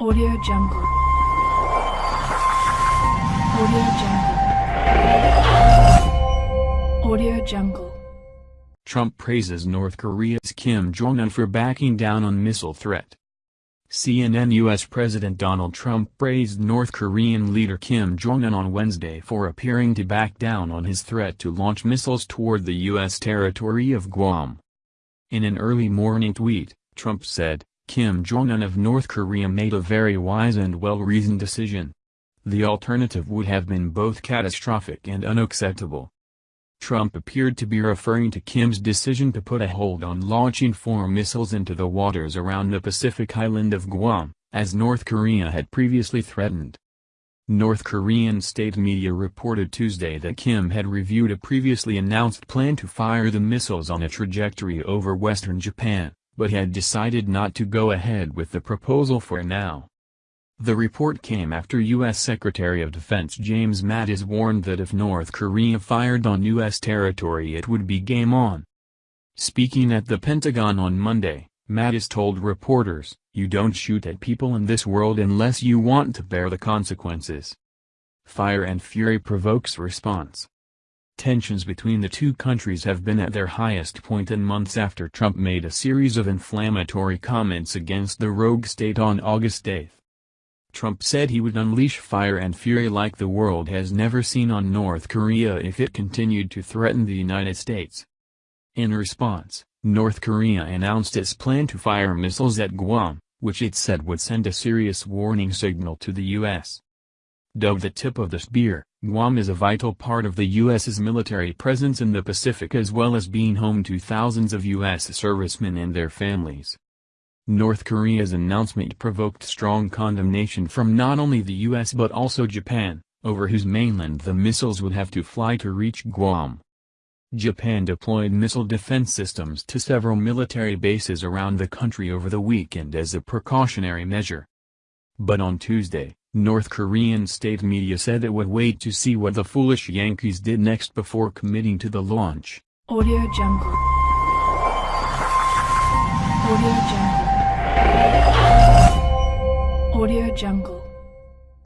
Audio Jungle. Audio Jungle. Audio Jungle. Trump praises North Korea's Kim Jong-un for backing down on missile threat. CNN U.S. President Donald Trump praised North Korean leader Kim Jong-un on Wednesday for appearing to back down on his threat to launch missiles toward the U.S. territory of Guam. In an early morning tweet, Trump said, Kim Jong-un of North Korea made a very wise and well-reasoned decision. The alternative would have been both catastrophic and unacceptable. Trump appeared to be referring to Kim's decision to put a hold on launching four missiles into the waters around the Pacific island of Guam, as North Korea had previously threatened. North Korean state media reported Tuesday that Kim had reviewed a previously announced plan to fire the missiles on a trajectory over western Japan but had decided not to go ahead with the proposal for now. The report came after U.S. Secretary of Defense James Mattis warned that if North Korea fired on U.S. territory it would be game on. Speaking at the Pentagon on Monday, Mattis told reporters, you don't shoot at people in this world unless you want to bear the consequences. Fire and fury provokes response. Tensions between the two countries have been at their highest point in months after Trump made a series of inflammatory comments against the rogue state on August 8. Trump said he would unleash fire and fury like the world has never seen on North Korea if it continued to threaten the United States. In response, North Korea announced its plan to fire missiles at Guam, which it said would send a serious warning signal to the U.S. Dubbed the tip of the spear, Guam is a vital part of the U.S.'s military presence in the Pacific as well as being home to thousands of U.S. servicemen and their families. North Korea's announcement provoked strong condemnation from not only the U.S. but also Japan, over whose mainland the missiles would have to fly to reach Guam. Japan deployed missile defense systems to several military bases around the country over the weekend as a precautionary measure. But on Tuesday, North Korean state media said it would wait to see what the foolish Yankees did next before committing to the launch. Audio Jungle. Audio Jungle. Audio Jungle.